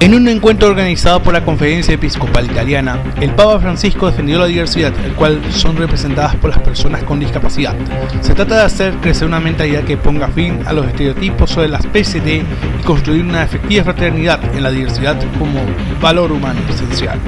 En un encuentro organizado por la Conferencia Episcopal Italiana, el Papa Francisco defendió la diversidad, el cual son representadas por las personas con discapacidad. Se trata de hacer crecer una mentalidad que ponga fin a los estereotipos sobre las PCD y construir una efectiva fraternidad en la diversidad como valor humano esencial.